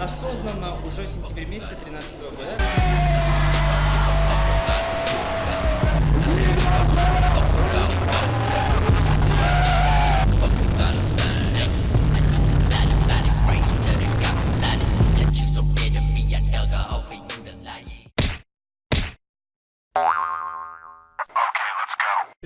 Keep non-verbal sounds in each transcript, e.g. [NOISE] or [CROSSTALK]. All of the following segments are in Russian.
осознанно уже в сентябре месяце 13 года.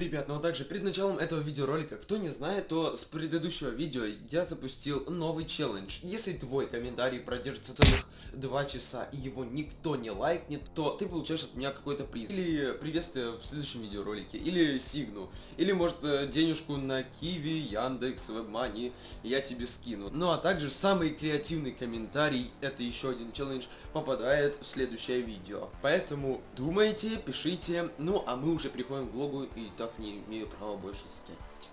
Ребят, ну а также перед началом этого видеоролика, кто не знает, то с предыдущего видео я запустил новый челлендж. Если твой комментарий продержится целых 2 часа и его никто не лайкнет, то ты получаешь от меня какой-то приз. Или приветствие в следующем видеоролике, или сигну, или может денежку на Киви, Яндекс, Вебмани я тебе скину. Ну а также самый креативный комментарий, это еще один челлендж, попадает в следующее видео. Поэтому думайте, пишите, ну а мы уже переходим к влогу и так не имею права больше затягивать.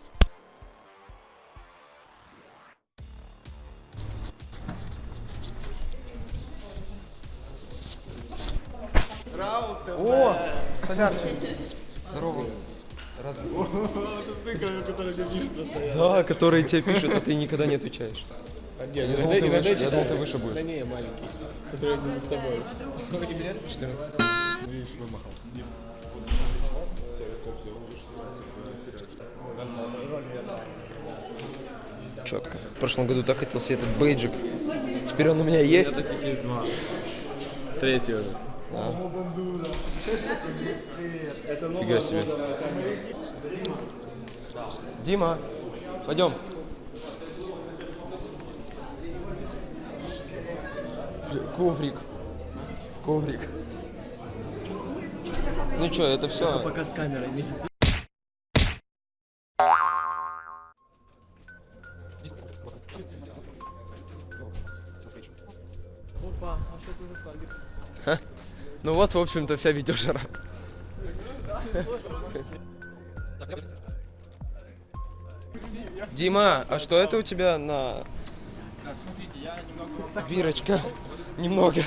О, солярчик. Здорово. Разве? Да, которые тебе пишут, а ты никогда не отвечаешь. Не, Я иногда- думал, ты иногда выше- я думал, ты выше будешь. Да не, я маленький. По сравнению с тобой. Сколько тебе лет? 14. Ну, видишь, вымахал. Четко. В прошлом году так хотел себе этот бейджик. Теперь он у меня есть. Таких есть два. Третий уже. Фига себе. Дима, пойдем. Коврик. Коврик. Ну что, это все. Пока с камерой не вот, в общем-то, вся видеожара. Дима, а что это у тебя на... Смотрите, я немного... Бирочка? Немного.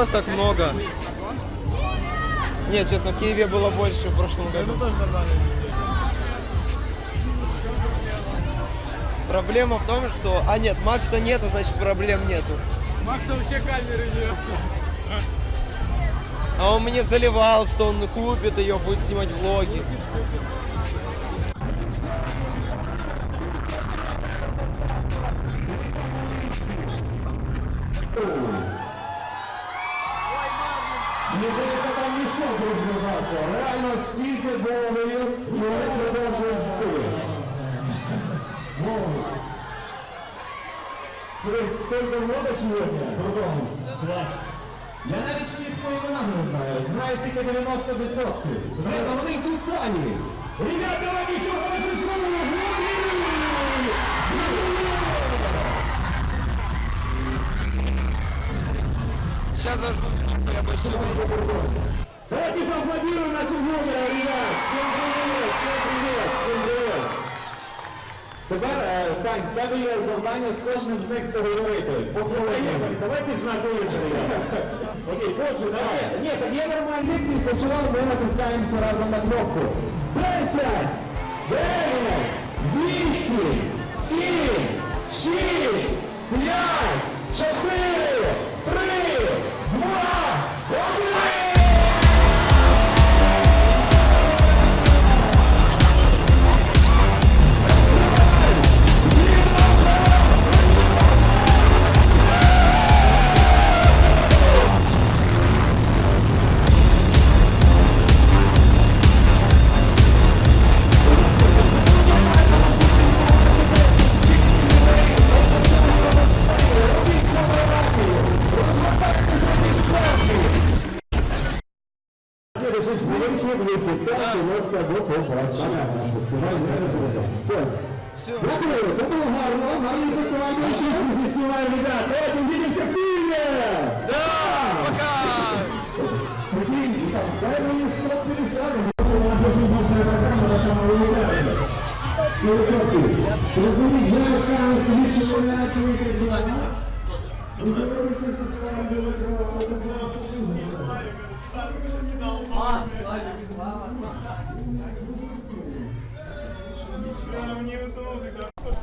Вас так много? Нет, честно, в Киеве было больше в прошлом году. Проблема в том, что... А нет, Макса нету, значит проблем нету. Макса вообще камеры нет. А он мне заливал, что он купит ее, будет снимать влоги. Мені здається, там мішок розв'язався. Реально стільки доларів і вони продовжують йти. Ну, Це стільки вода сьогодні? Продовжуємо. Клас. Я навіть всіх по іменам не знаю. Знаю тільки 90%. Ребята, вони йдуть далі. Ребята, давайте ще хороше слово. Сейчас зажгу, я больше Давайте поаплодируем нашим блогерам, ребят! Всем привет, всем привет, всем привет! Тепер, е, Сань, в тебе є завдання з кожним з них поговорити. По хвилині. Давайте знакомитися. [LAUGHS] Окей, кожен, давай. Ні, так є нормальний після чого ми натискаємося разом на кнопку. 10, 9, 8,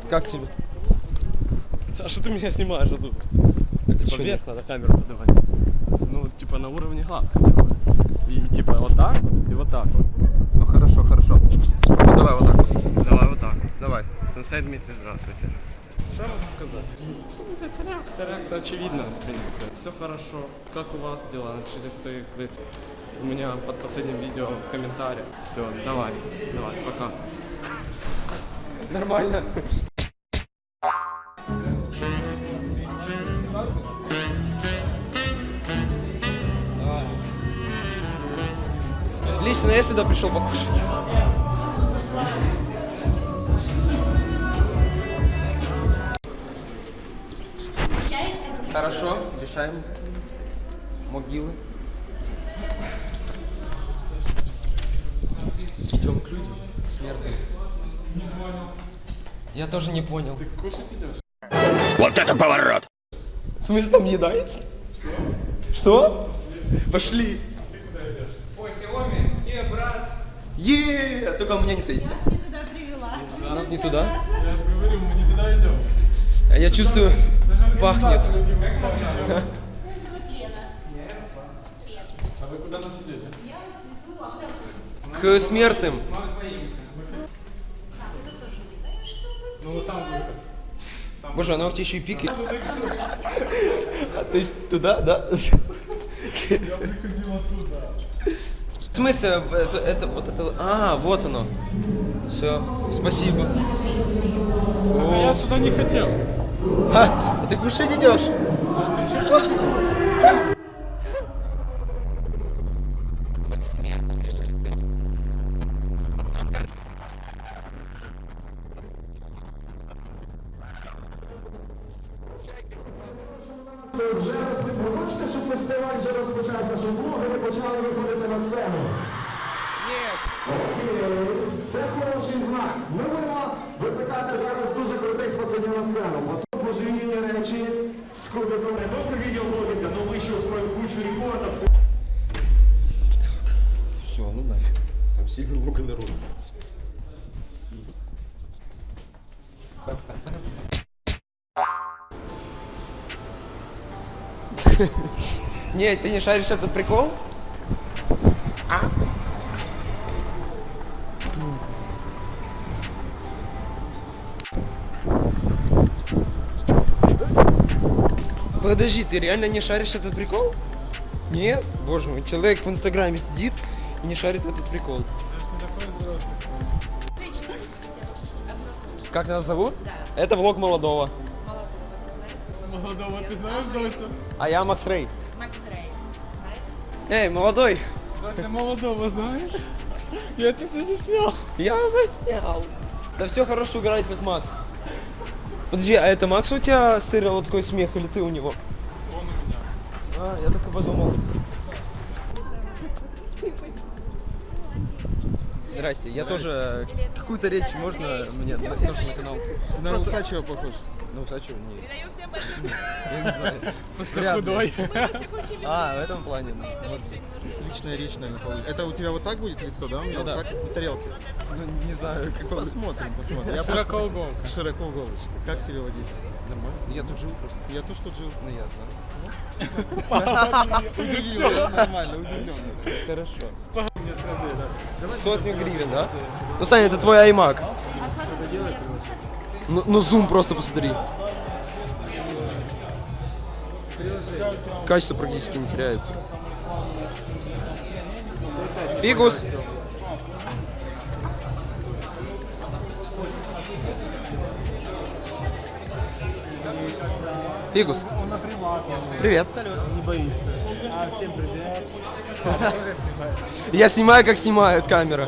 Как тебе? А что ты меня снимаешь Типа вверх надо камеру подавать. Ну, типа на уровне глаз хотя бы. И типа вот так вот и вот так вот. Ну хорошо, хорошо. Ну давай вот так вот. Давай вот так. Давай. Сенсей Дмитрий, здравствуйте. Что я могу сказать? Ну, это реакция, реакция очевидна, в принципе. Все хорошо. Как у вас дела? Напишите свой клип. У меня под последним видео в комментариях. Все, давай, давай, пока. Нормально. Лично я сюда пришел покушать. Хорошо, решаем. Могилы. Идем к людям, к смертным. Я тоже не понял. Ты Кушать идешь? В смысле там еда есть? Что? Пошли. Ой, Xiaomi, не, брат. Е, только у меня не садится. Нас не туда привела. Нас не туда. Я же говорю, мы не туда идем. А я чувствую, пахнет. Меня зовут Лена. А вы куда нас идете? Я вас веду, а куда вы? К смертным. А, вы тут тоже не даешь Ну вот там будет. Боже, она у тебя еще и пикает. [LAUGHS] А, То есть туда, да? В смысле, это, это, вот это, а, вот оно. Все, спасибо. А я сюда не хотел. А, ты кушать идешь? Фестиваль вже розпочався, щоб блогери почали виходити на сцену? Ні. Окей, це хороший знак. Ми будемо викликати зараз дуже крутих пацанів на сцену. Пацан божевільні речі з кубиком. Не только видеоблогинга, но мы еще устроим кучу рекордов. Все, ну нафиг. Там сильно много народу. Не, ты не шаришь этот прикол? Подожди, ты реально не шаришь этот прикол? Нет? Боже мой, человек в инстаграме сидит и не шарит этот прикол. Как нас зовут? Это влог молодого. Молодого, ты знаешь, Доця? А я Макс Рей. Макс Рей. Эй, молодой, Доця молодого знаешь? Я это все заснял. я заснял. Да все хорошо, играйте как Макс. Подожди, а это Макс у тебя стырил вот такой смех или ты у него? Он у меня. А, я так и подумал. Здрасте, я тоже какую-то речь можно мне на канал? Ты на Усачева похож. Усачева? [LAUGHS] Нет. Я не знаю. Просто [LAUGHS] Вряд ли. худой. А, в этом плане. Личная речь, наверное, получится. Это у тебя вот так будет лицо, да? У меня Ну вот да. так на тарелке. Ну, не знаю, как. Посмотрим, посмотрим. Я Широкоуголка. просто- Широкоуголочка. Как тебе вот здесь? Нормально. Я тут живу просто. Я тоже тут жил. Ну, я знаю. Удивил? Нормально, удивленно. Хорошо. Сотню гривен, да? Ну, Саня, это твой iMac. Ну, ну зум просто посмотри. Качество практически не теряется. Фигус. Фигус. Привет. Не боится. А, всем привет. Я снимаю, как снимает камера.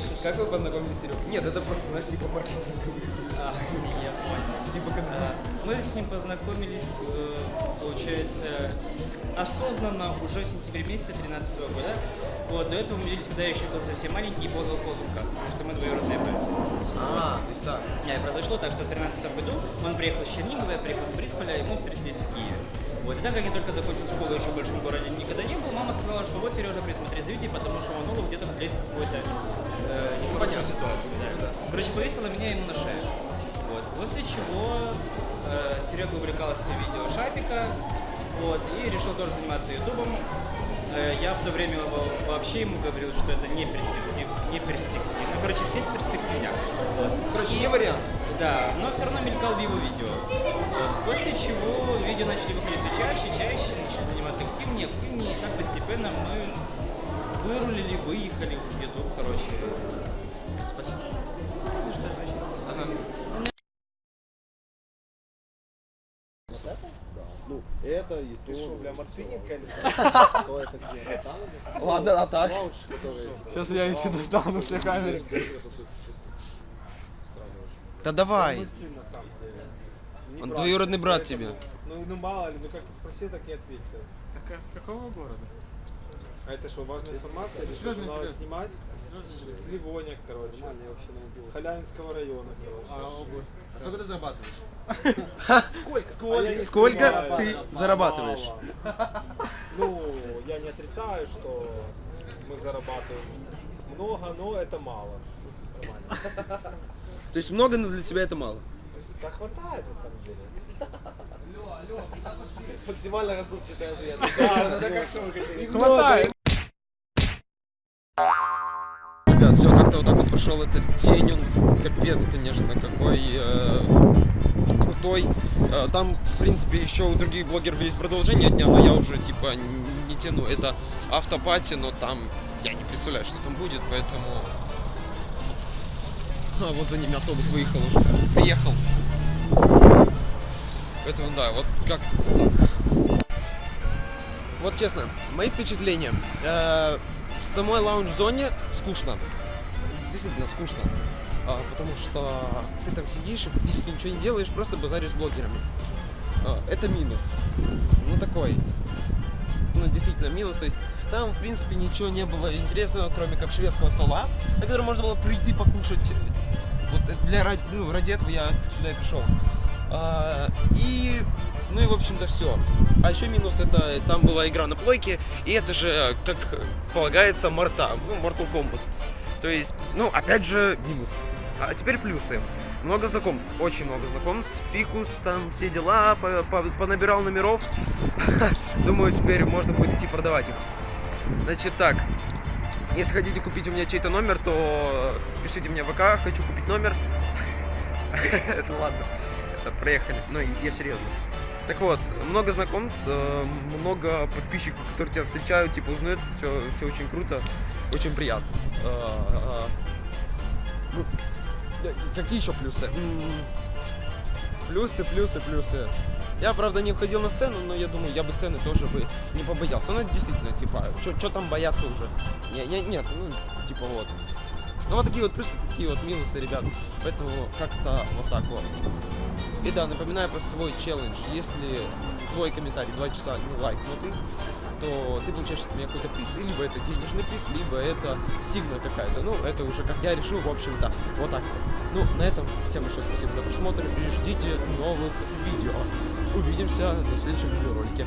Пишешь, Как вы познакомились с Серегой? Нет, это просто, знаешь, типа маркетинг. А, я понял. Типа как А, Мы с ним познакомились, э, получается, осознанно уже в сентябре месяце 2013 года. Вот, до этого мы виделись, когда я еще был совсем маленький и в воздухах, потому что мы двоюродные братья. А, то есть так. Не, произошло так, что в 2013 году он приехал из Чернигова, я приехал с Борисполя, и мы встретились в Киеве. Вот, и так как я только закончил школу, еще в большом городе никогда не был, мама сказала, что вот, Сережа, присмотри за Витей, потому что он ну, где-то влезет в какую-то э, непонятную ситуацию. Да. Короче, повесила меня ему на шею. Вот. После чего э, Серега увлекался видео Шапика, вот, и решил тоже заниматься ютубом. Э, я в то время во- вообще ему говорил, что это не перспектив, не перспективно. Ну, короче, без перспективняк. Вот. Короче, И- не вариант. Да, но все равно мелькал в его видео. Вот. После чего видео начали выходить все чаще, чаще, начали заниматься активнее, активнее, и так постепенно мы вырулили, выехали в YouTube, короче. Спасибо. За что? Ага. Ну, это и Ты то. что, бля, мартыника или Кто это где? Ладно, а так. Сейчас я еще достану все камеры. Да давай. Мой сын, на самом деле. Не Он брат, двоюродный брат тебе. Ну, ну мало ли, ну как ты спросил, так и ответил. Так, а с какого города? А это что, важная информация? Или что, надо снимать? С Ливоня, короче. Халявинского района, короче. А область? А сколько ты зарабатываешь? Сколько? А Сколько ты зарабатываешь? Ну, я не отрицаю, что мы зарабатываем много, но это мало. Нормально. То есть много, но для тебя это мало. Да хватает на самом деле. Максимально раздувчатый ответ. Да, ну? Хватает! Ребят, все как-то вот так вот прошел этот день, он капец, конечно, какой э, крутой. Э, там, в принципе, еще у других блогеров есть продолжение дня, но я уже типа не тяну. Это автопати, но там я не представляю, что там будет, поэтому. А, вот за ними автобус выехал уже. Приехал. Поэтому да, вот как-то так. Вот честно, мои впечатления. Э, в самой лаунж-зоне скучно. Действительно скучно. А, потому что ты там сидишь и практически ничего не делаешь, просто базаришь с блогерами. А, это минус. Ну такой. Ну действительно минус. То есть там в принципе ничего не было интересного, кроме как шведского стола, на который можно было прийти покушать. Вот для ну, ради этого я сюда и пришел. А, и ну и в общем-то все. А еще минус это там была игра на плойке, и это же, как полагается, Марта, ну, Mortal Kombat. То есть, ну, опять же, минус. А теперь плюсы. Много знакомств, очень много знакомств. Фикус, там все дела, по- по- понабирал номеров. [LAUGHS] Думаю, теперь можно будет идти продавать их. Значит так, если хотите купить у меня чей-то номер, то пишите мне в ВК, хочу купить номер. [LAUGHS] Это ладно, это проехали. Ну, я серьезно. Так вот, много знакомств, э, много подписчиков, которые тебя встречают, типа узнают, все, все очень круто, очень приятно. Э, э, ну, какие еще плюсы? Плюсы, плюсы, плюсы. Я, правда, не входил на сцену, но я думаю, я бы сцены тоже бы не побоялся. Ну, действительно, типа, что там бояться уже? Не, не, нет, ну, типа вот. Ну, вот такие вот плюсы, такие вот минусы, ребят. Поэтому как-то вот так вот. И да, напоминаю про свой челлендж. Если твой комментарий 2 часа не лайкнутый, то ты получаешь от меня какой-то приз. И Либо это денежный приз, либо это сигна какая-то. Ну, это уже как я решил, в общем-то. Вот так вот. Ну, на этом всем большое спасибо за просмотр и ждите новых видео. Увидимся на следующем видеоролике.